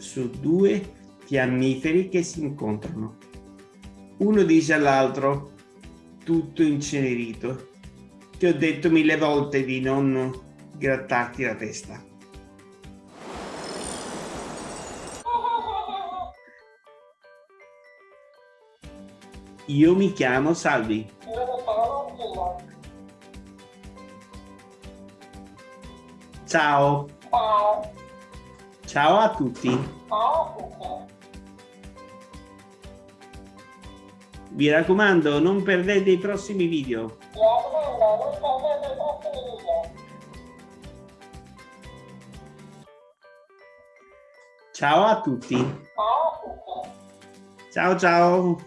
su due fiammiferi che si incontrano. Uno dice all'altro, tutto incenerito. Ti ho detto mille volte di non grattarti la testa. Io mi chiamo Salvi. Ciao. Ciao. Ciao a tutti. Ciao a tutti. Vi raccomando, non perdete i prossimi video. Mi raccomando, non perdete i prossimi video. Ciao a tutti. Ciao a tutti. Ciao ciao.